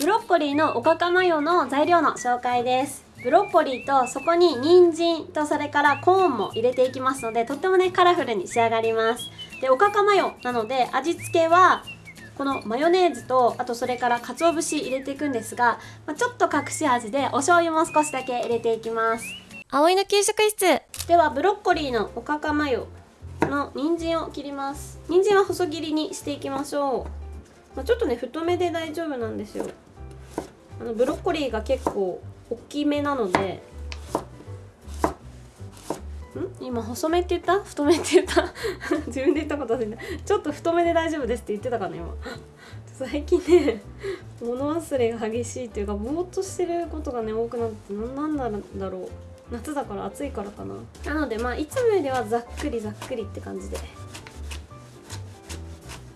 ブロッコリーのおかかマヨの材料の紹介です。ブロッコリーとそこに人参とそれからコーンも入れていきますのでとってもねカラフルに仕上がります。でおかかマヨなので味付けはこのマヨネーズとあとそれから鰹節入れていくんですが、まあ、ちょっと隠し味でお醤油も少しだけ入れていきます。葵の給食室。ではブロッコリーのおかかマヨの人参を切ります。人参は細切りにしていきましょう、まあ、ちょっとね太めで大丈夫なんですよあのブロッコリーが結構大きめなのでん？今細めって言った？太めって言った？自分で言ったこと忘れた。ちょっと太めで大丈夫ですって言ってたかな今。最近ね物忘れが激しいっていうかぼーっとしてることがね多くなって何なんだろう。夏だから暑いからかな。なのでまあいつもよりはざっくりざっくりって感じで、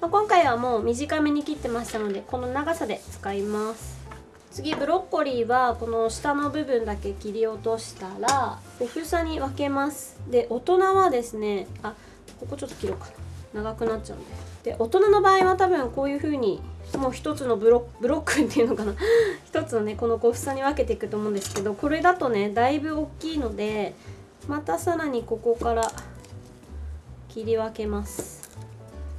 まあ、今回はもう短めに切ってましたのでこの長さで使います。次ブロッコリーはこの下の部分だけ切り落としたら小房に分けます。で大人はですねあここちょっと切ろうかな。長くなっちゃうんで。で大人の場合は多分こういう風にもう一つのブロブロックっていうのかな。一つのねこの小房に分けていくと思うんですけどこれだとねだいぶ大きいのでまたさらにここから切り分けます。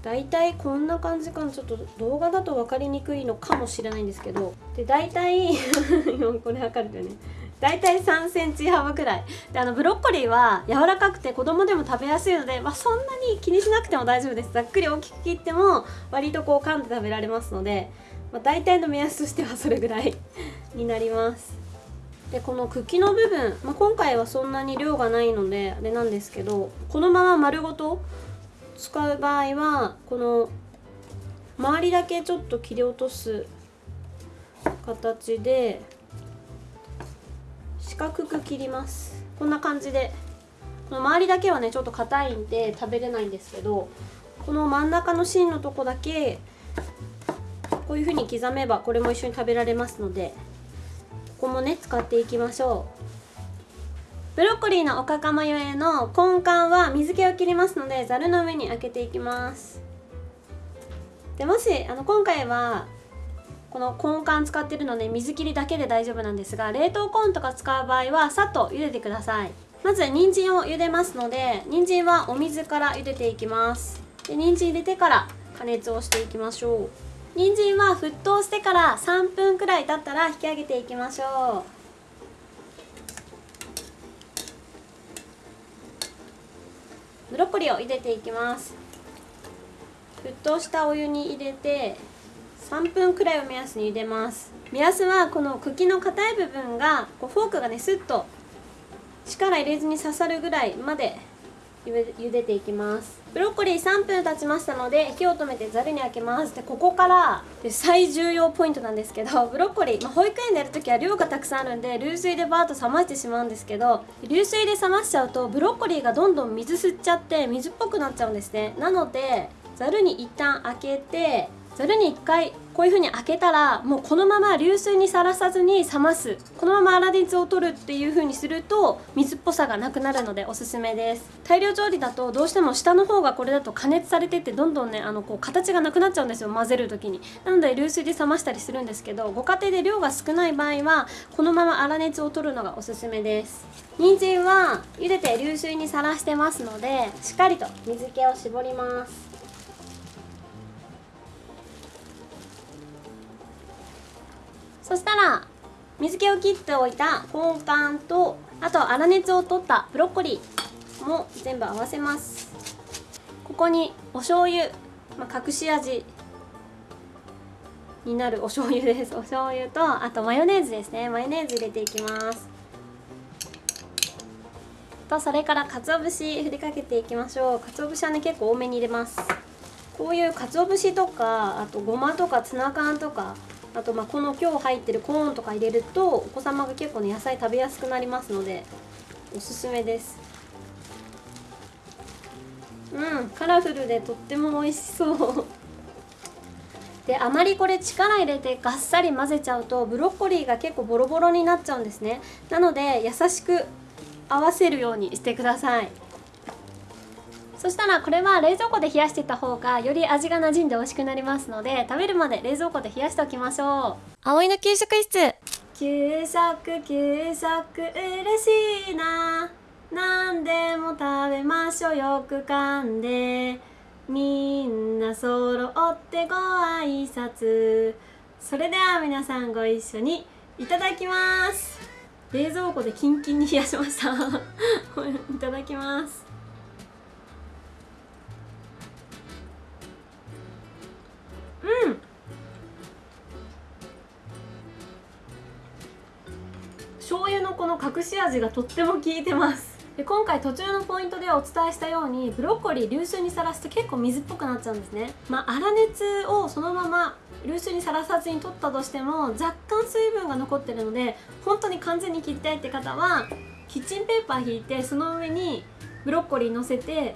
だいたいこんな感じかな。ちょっと動画だと分かりにくいのかもしれないんですけど。で大体 これ測るとね。大体3センチ幅くらい。であのブロッコリーは柔らかくて子供でも食べやすいので、まあ、そんなに気にしなくても大丈夫です。ざっくり大きく切っても割とこう噛んで食べられますので、まあ、大体の目安としてはそれぐらい になります。でこの茎の部分、まあ、今回はそんなに量がないのであれなんですけどこのまま丸ごと使う場合はこの周りだけちょっと切り落とす形で四角く切ります。こんな感じで。この周りだけはねちょっと硬いんで食べれないんですけどこの真ん中の芯のとこだけこういう風に刻めばこれも一緒に食べられますのでここもね使っていきましょう。ブロッコリーのおかかマヨへの根幹は水気を切りますのでざるの上に開けていきます。でもしあの今回はこの根幹使ってるので水切りだけで大丈夫なんですが冷凍コーンとか使う場合はさっと茹でてください。まず人参を茹でますので人参はお水から茹でていきます。で人参入れてから加熱をしていきましょう。人参は沸騰してから3分くらい経ったら引き上げていきましょう。ブロッコリーを茹でていきます。沸騰したお湯に入れて3分くらいを目安に茹でます。目安はこの茎の硬い部分がこうフォークがねスッと力入れずに刺さるぐらいまで茹でていきます。ブロッコリー3分経ちましたので火を止めてざるにあけます。でここからで最重要ポイントなんですけどブロッコリー、まあ、保育園でやるときは量がたくさんあるんで流水でバーッと冷ましてしまうんですけど流水で冷ましちゃうとブロッコリーがどんどん水吸っちゃって水っぽくなっちゃうんですね。なのでざるに一旦開けてざるに1回こういう風に開けたらもうこのまま流水にさらさずに冷ます。このまま粗熱を取るっていう風にすると水っぽさがなくなるのでおすすめです。大量調理だとどうしても下の方がこれだと加熱されてってどんどんねあのこう形がなくなっちゃうんですよ混ぜる時に。なので流水で冷ましたりするんですけどご家庭で量が少ない場合はこのまま粗熱を取るのがおすすめです。人参は茹でて流水にさらしてますのでしっかりと水気を絞ります。そしたら水気を切っておいた根幹とあと粗熱を取ったブロッコリーも全部合わせます。ここにお醤油、まあ、隠し味になるお醤油です。お醤油とあとマヨネーズですね。マヨネーズ入れていきます。とそれから鰹節振りかけていきましょう。鰹節はね結構多めに入れます。こういう鰹節とかあとごまとかツナ缶とかあとまあこの今日入ってるコーンとか入れるとお子様が結構ね野菜食べやすくなりますのでおすすめです。うんカラフルでとっても美味しそう。であまりこれ力入れてガッサリ混ぜちゃうとブロッコリーが結構ボロボロになっちゃうんですね。なので優しく合わせるようにしてください。そそしたらこれは冷蔵庫で冷やしていった方がより味が馴染んで美味しくなりますので食べるまで冷蔵庫で冷やしておきましょう。葵の給食室。給食給食嬉しいな。何でも食べましょう。よく噛んで。みんな揃ってご挨拶。それでは皆さんご一緒にいただきます。冷蔵庫でキンキンに冷やしました。いただきますうん。醤油のこの隠し味がとっても効いてます。で今回途中のポイントでお伝えしたようにブロッコリー流水にさらすと結構水っぽくなっちゃうんですね。まあ粗熱をそのまま流水にさらさずに取ったとしても若干水分が残ってるので本当に完全に切りたいって方はキッチンペーパー引いてその上にブロッコリー乗せて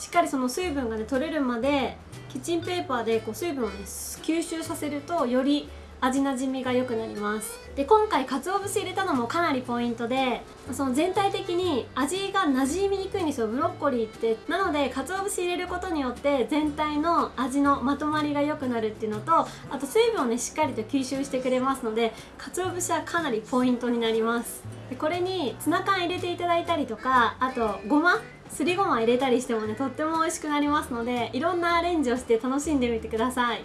しっかりその水分がね取れるまでキッチンペーパーでこう水分をね吸収させるとより味なじみが良くなります。で今回鰹節入れたのもかなりポイントでその全体的に味がなじみにくいんですよブロッコリーって。なので鰹節入れることによって全体の味のまとまりが良くなるっていうのとあと水分をねしっかりと吸収してくれますので鰹節はかなりポイントになります。でこれにツナ缶入れていただいたりとかあとごますりごま入れたりしてもねとっても美味しくなりますのでいろんなアレンジをして楽しんでみてください。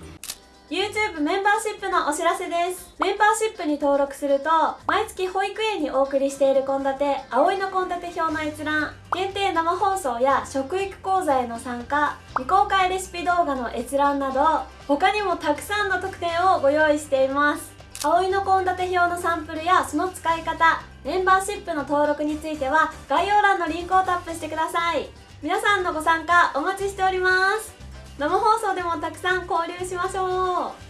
YouTube メンバーシップのお知らせです。メンバーシップに登録すると毎月保育園にお送りしている献立葵の献立表の閲覧限定生放送や食育講座への参加未公開レシピ動画の閲覧など他にもたくさんの特典をご用意しています。葵の献立表のサンプルやその使い方メンバーシップの登録については概要欄のリンクをタップしてください。皆さんのご参加お待ちしております。生放送でもたくさん交流しましょう。